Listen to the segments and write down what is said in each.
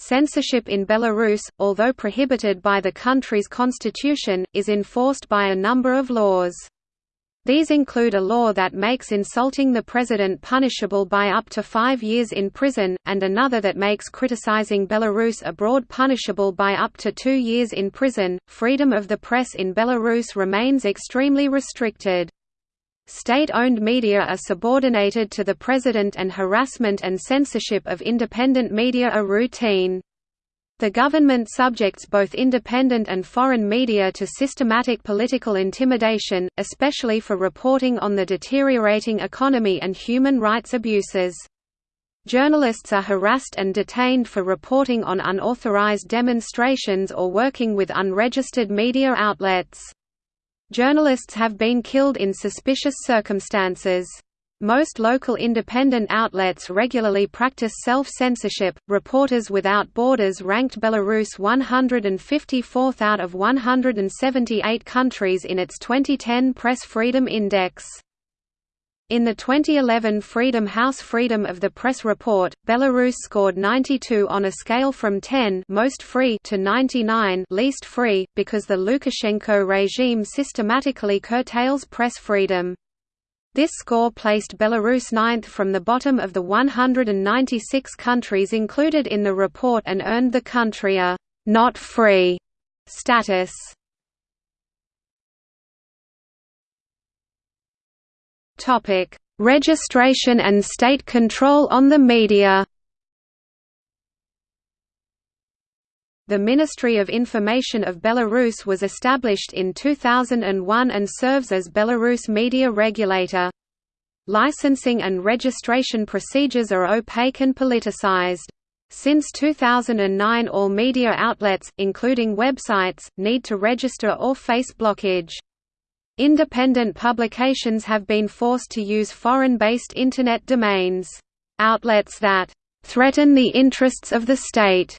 Censorship in Belarus, although prohibited by the country's constitution, is enforced by a number of laws. These include a law that makes insulting the president punishable by up to five years in prison, and another that makes criticizing Belarus abroad punishable by up to two years in prison. Freedom of the press in Belarus remains extremely restricted. State-owned media are subordinated to the president and harassment and censorship of independent media are routine. The government subjects both independent and foreign media to systematic political intimidation, especially for reporting on the deteriorating economy and human rights abuses. Journalists are harassed and detained for reporting on unauthorized demonstrations or working with unregistered media outlets. Journalists have been killed in suspicious circumstances. Most local independent outlets regularly practice self-censorship. Reporters Without Borders ranked Belarus 154th out of 178 countries in its 2010 Press Freedom Index. In the 2011 Freedom House Freedom of the Press report, Belarus scored 92 on a scale from 10 most free to 99 least free, because the Lukashenko regime systematically curtails press freedom. This score placed Belarus ninth from the bottom of the 196 countries included in the report and earned the country a «not free» status. Topic: Registration and state control on the media. The Ministry of Information of Belarus was established in 2001 and serves as Belarus media regulator. Licensing and registration procedures are opaque and politicized. Since 2009 all media outlets, including websites, need to register or face blockage. Independent publications have been forced to use foreign-based Internet domains. Outlets that "...threaten the interests of the state."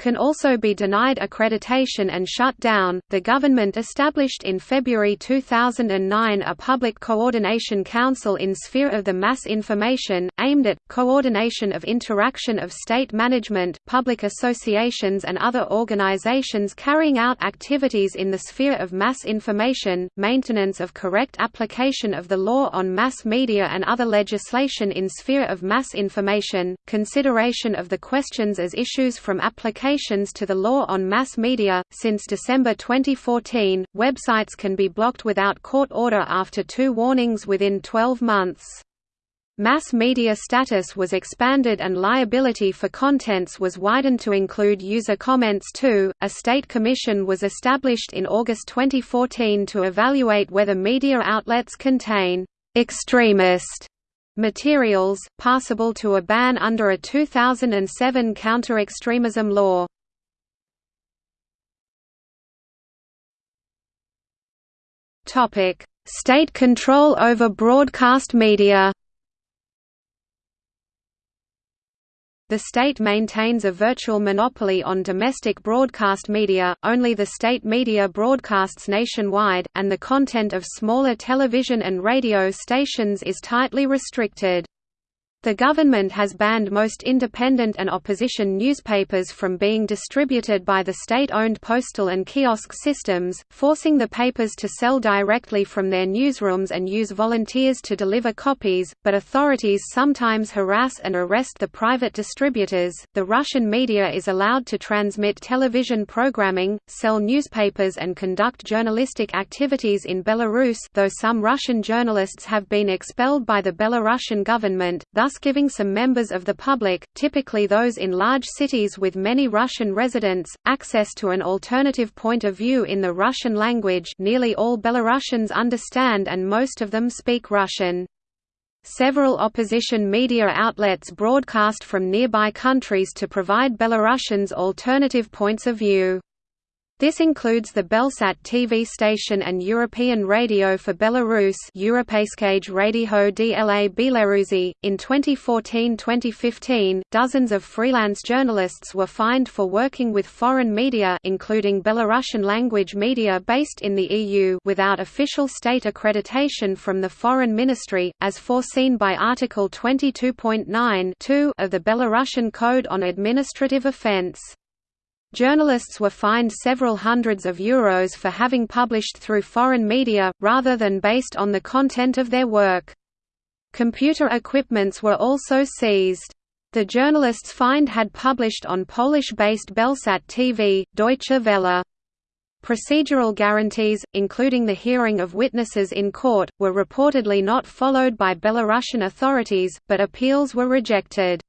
Can also be denied accreditation and shut down. The government established in February 2009 a Public Coordination Council in sphere of the mass information, aimed at coordination of interaction of state management, public associations, and other organizations carrying out activities in the sphere of mass information, maintenance of correct application of the law on mass media and other legislation in sphere of mass information, consideration of the questions as issues from application to the law on mass media. Since December 2014, websites can be blocked without court order after two warnings within 12 months. Mass media status was expanded and liability for contents was widened to include user comments too. A state commission was established in August 2014 to evaluate whether media outlets contain extremist materials, passable to a ban under a 2007 counter-extremism law. State control over broadcast media The state maintains a virtual monopoly on domestic broadcast media, only the state media broadcasts nationwide, and the content of smaller television and radio stations is tightly restricted. The government has banned most independent and opposition newspapers from being distributed by the state-owned postal and kiosk systems, forcing the papers to sell directly from their newsrooms and use volunteers to deliver copies, but authorities sometimes harass and arrest the private distributors. The Russian media is allowed to transmit television programming, sell newspapers and conduct journalistic activities in Belarus, though some Russian journalists have been expelled by the Belarusian government. Thus thus giving some members of the public, typically those in large cities with many Russian residents, access to an alternative point of view in the Russian language nearly all Belarusians understand and most of them speak Russian. Several opposition media outlets broadcast from nearby countries to provide Belarusians alternative points of view. This includes the Belsat TV station and European Radio for Belarus Europeiskage Radio dla Belarusi. In 2014-2015, dozens of freelance journalists were fined for working with foreign media including Belarusian language media based in the EU without official state accreditation from the Foreign Ministry, as foreseen by Article 22.9 of the Belarusian Code on Administrative Offence. Journalists were fined several hundreds of euros for having published through foreign media, rather than based on the content of their work. Computer equipments were also seized. The journalists fined had published on Polish-based Belsat TV, Deutsche Welle. Procedural guarantees, including the hearing of witnesses in court, were reportedly not followed by Belarusian authorities, but appeals were rejected.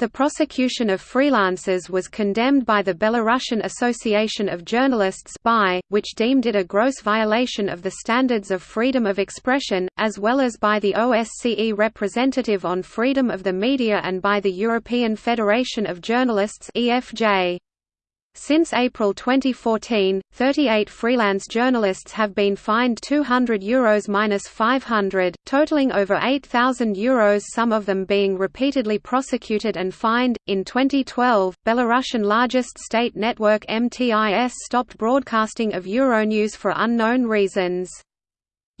The prosecution of freelancers was condemned by the Belarusian Association of Journalists which deemed it a gross violation of the standards of freedom of expression, as well as by the OSCE representative on freedom of the media and by the European Federation of Journalists EFJ. Since April 2014, 38 freelance journalists have been fined €200 Euros minus 500, totaling over €8,000 Euros, some of them being repeatedly prosecuted and fined. In 2012, Belarusian largest state network MTIS stopped broadcasting of Euronews for unknown reasons.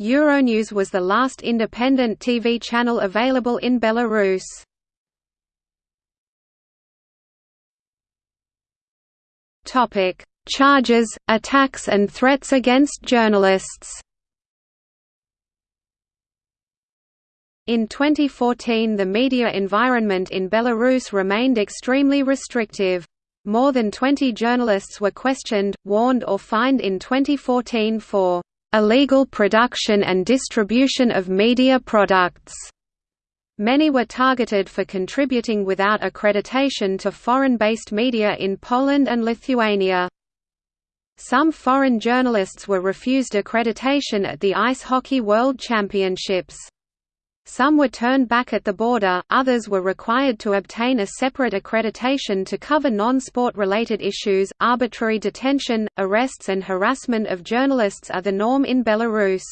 Euronews was the last independent TV channel available in Belarus. Topic: Charges, attacks and threats against journalists. In 2014 the media environment in Belarus remained extremely restrictive. More than 20 journalists were questioned, warned or fined in 2014 for illegal production and distribution of media products. Many were targeted for contributing without accreditation to foreign-based media in Poland and Lithuania. Some foreign journalists were refused accreditation at the Ice Hockey World Championships. Some were turned back at the border, others were required to obtain a separate accreditation to cover non-sport related issues. Arbitrary detention, arrests and harassment of journalists are the norm in Belarus.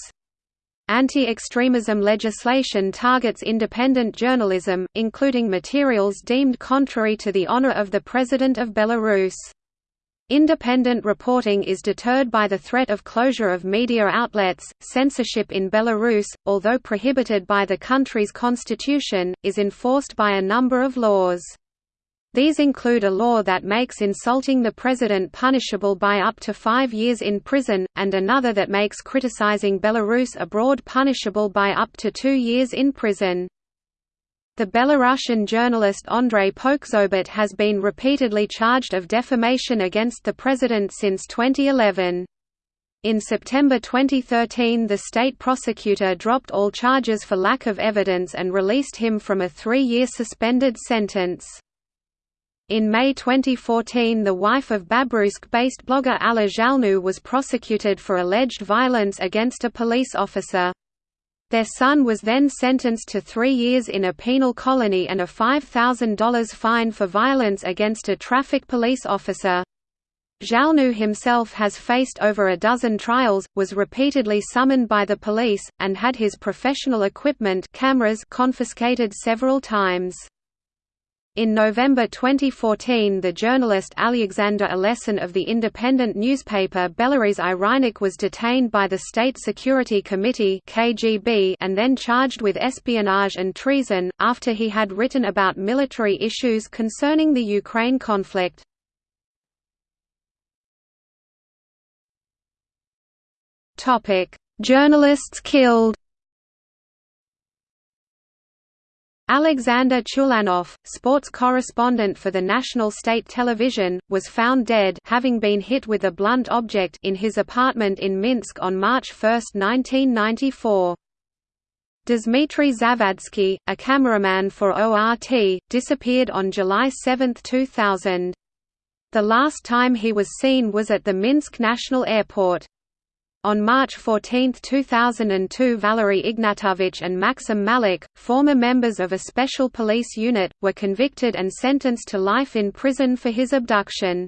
Anti-extremism legislation targets independent journalism, including materials deemed contrary to the honor of the President of Belarus. Independent reporting is deterred by the threat of closure of media outlets. Censorship in Belarus, although prohibited by the country's constitution, is enforced by a number of laws. These include a law that makes insulting the president punishable by up to five years in prison, and another that makes criticizing Belarus abroad punishable by up to two years in prison. The Belarusian journalist Andrei Poczobut has been repeatedly charged of defamation against the president since 2011. In September 2013 the state prosecutor dropped all charges for lack of evidence and released him from a three-year suspended sentence. In May 2014 the wife of Babruisk-based blogger Alla Zhalnou was prosecuted for alleged violence against a police officer. Their son was then sentenced to three years in a penal colony and a $5,000 fine for violence against a traffic police officer. Zhalnou himself has faced over a dozen trials, was repeatedly summoned by the police, and had his professional equipment cameras confiscated several times. In November 2014 the journalist Alexander Alesin of the independent newspaper Belorusy i Rynok was detained by the State Security Committee KGB and then charged with espionage and treason, after he had written about military issues concerning the Ukraine conflict. Journalists killed Alexander Chulanov, sports correspondent for the National State Television, was found dead having been hit with a blunt object in his apartment in Minsk on March 1, 1994. Dmitry Zavadsky, a cameraman for ORT, disappeared on July 7, 2000. The last time he was seen was at the Minsk National Airport. On March 14, 2002 Valery Ignatovich and Maxim Malik, former members of a special police unit, were convicted and sentenced to life in prison for his abduction.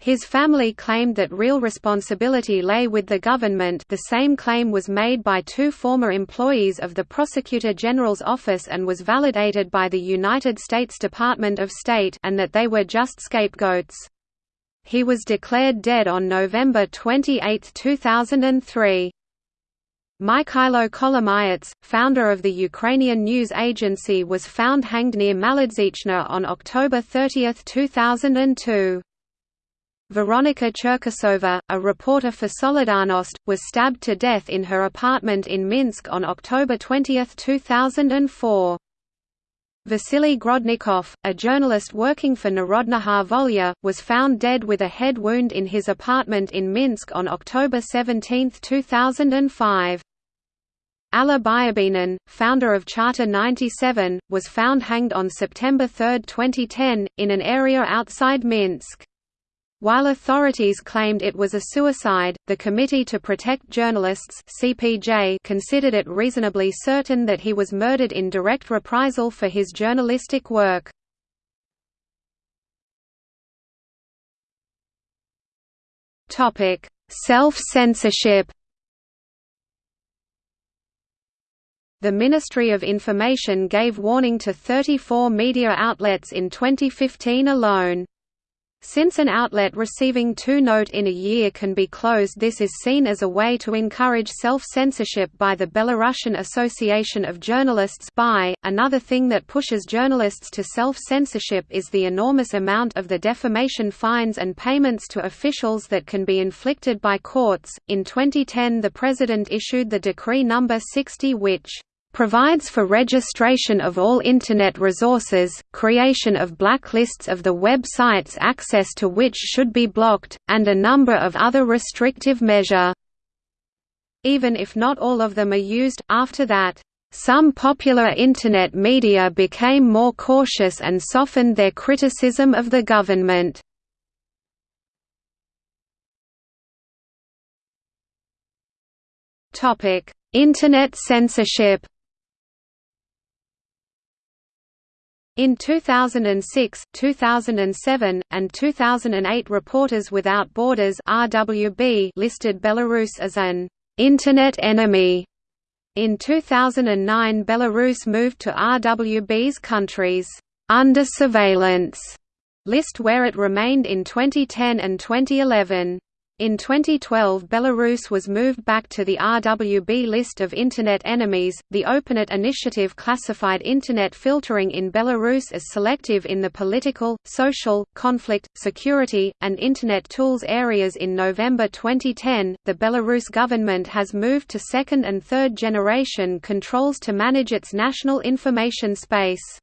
His family claimed that real responsibility lay with the government the same claim was made by two former employees of the Prosecutor General's office and was validated by the United States Department of State and that they were just scapegoats. He was declared dead on November 28, 2003. Mikhailo Kolomayets, founder of the Ukrainian news agency was found hanged near Malodzichna on October 30, 2002. Veronika Cherkasova, a reporter for Solidarnost, was stabbed to death in her apartment in Minsk on October 20, 2004. Vasily Grodnikov, a journalist working for Narodnaya Volya, was found dead with a head wound in his apartment in Minsk on October 17, 2005. Alla Biabinin, founder of Charter 97, was found hanged on September 3, 2010, in an area outside Minsk. While authorities claimed it was a suicide, the Committee to Protect Journalists (CPJ) considered it reasonably certain that he was murdered in direct reprisal for his journalistic work. Topic: Self-censorship. The Ministry of Information gave warning to 34 media outlets in 2015 alone. Since an outlet receiving two note in a year can be closed this is seen as a way to encourage self-censorship by the Belarusian Association of Journalists by .Another thing that pushes journalists to self-censorship is the enormous amount of the defamation fines and payments to officials that can be inflicted by courts. In 2010 the President issued the Decree No. 60 which provides for registration of all Internet resources, creation of blacklists of the websites access to which should be blocked, and a number of other restrictive measure. Even if not all of them are used, after that, some popular Internet media became more cautious and softened their criticism of the government. Internet censorship In 2006, 2007, and 2008 Reporters Without Borders RWB listed Belarus as an «Internet enemy». In 2009 Belarus moved to RWB's countries «under surveillance» list where it remained in 2010 and 2011. In 2012 Belarus was moved back to the RWB list of Internet enemies. The OpenNet initiative classified Internet filtering in Belarus as selective in the political, social, conflict, security, and Internet tools areas in November 2010. The Belarus government has moved to second and third generation controls to manage its national information space.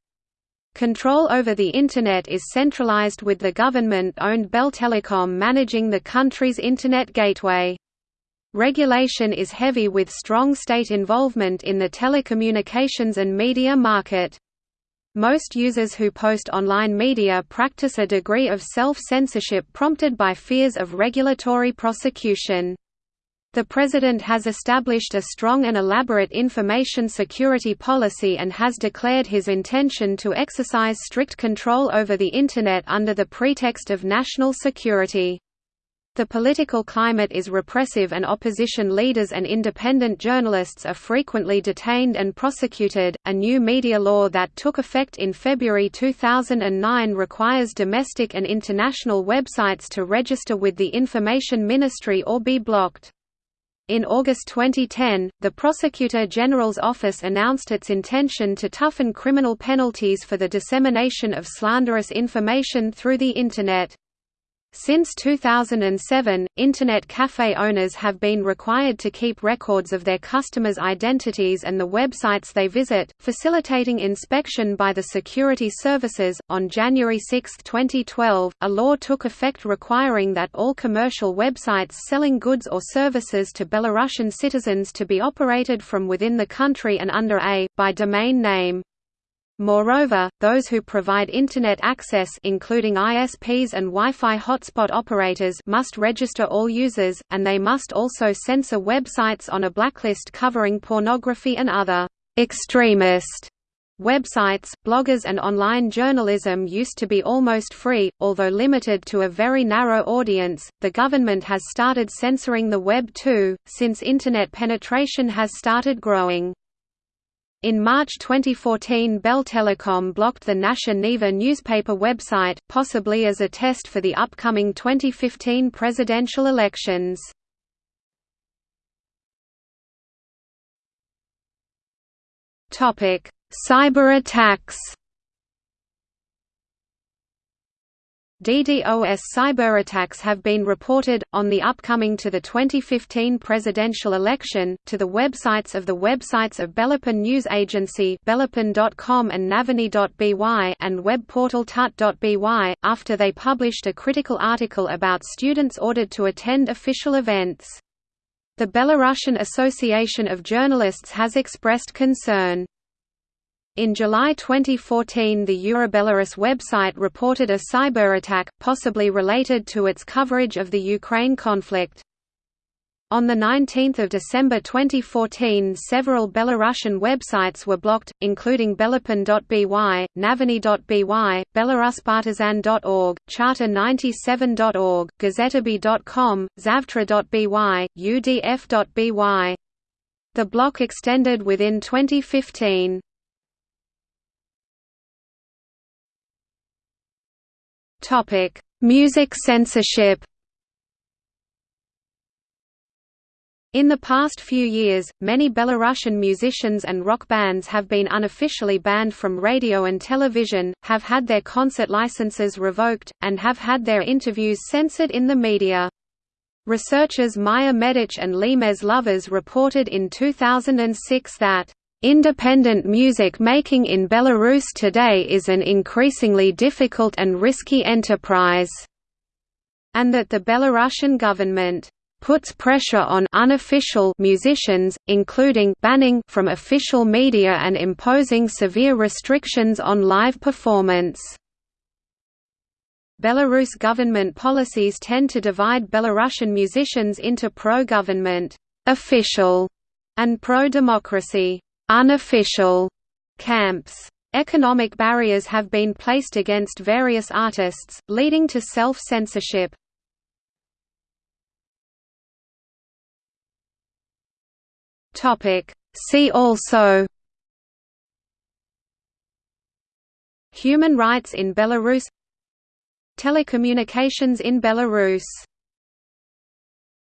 Control over the Internet is centralized with the government-owned Beltelecom managing the country's Internet gateway. Regulation is heavy with strong state involvement in the telecommunications and media market. Most users who post online media practice a degree of self-censorship prompted by fears of regulatory prosecution. The President has established a strong and elaborate information security policy and has declared his intention to exercise strict control over the Internet under the pretext of national security. The political climate is repressive and opposition leaders and independent journalists are frequently detained and prosecuted. A new media law that took effect in February 2009 requires domestic and international websites to register with the Information Ministry or be blocked. In August 2010, the Prosecutor General's office announced its intention to toughen criminal penalties for the dissemination of slanderous information through the Internet. Since 2007, Internet cafe owners have been required to keep records of their customers' identities and the websites they visit, facilitating inspection by the security services. On January 6, 2012, a law took effect requiring that all commercial websites selling goods or services to Belarusian citizens to be operated from within the country and under a by domain name. Moreover, those who provide Internet access including ISPs and Wi-Fi hotspot operators must register all users, and they must also censor websites on a blacklist covering pornography and other «extremist» Websites, bloggers and online journalism used to be almost free, although limited to a very narrow audience. The government has started censoring the web too, since internet penetration has started growing. In March 2014 Beltelecom blocked the Nasha Niva newspaper website, possibly as a test for the upcoming 2015 presidential elections. Cyber attacks DDoS cyberattacks have been reported, on the upcoming to the 2015 presidential election, to the websites of the websites of BelaPAN News Agency belapan.com and naviny.by and web portal tut.by, after they published a critical article about students ordered to attend official events. The Belarusian Association of Journalists has expressed concern. In July 2014 the Eurobelarus website reported a cyberattack, possibly related to its coverage of the Ukraine conflict. On 19 December 2014 several Belarusian websites were blocked, including belapan.by, naviny.by, belaruspartisan.org, charter97.org, gazetaby.com, zavtra.by, udf.by. The block extended within 2015. Topic: Music censorship. In the past few years, many Belarusian musicians and rock bands have been unofficially banned from radio and television, have had their concert licenses revoked, and have had their interviews censored in the media. Researchers Maya Medich and Lemez Lovas reported in 2006 that Independent music making in Belarus today is an increasingly difficult and risky enterprise, and that the Belarusian government puts pressure on unofficial musicians, including banning from official media and imposing severe restrictions on live performance. Belarus government policies tend to divide Belarusian musicians into pro-government official and pro-democracy unofficial camps. Economic barriers have been placed against various artists, leading to self-censorship. See also Human rights in Belarus Telecommunications in Belarus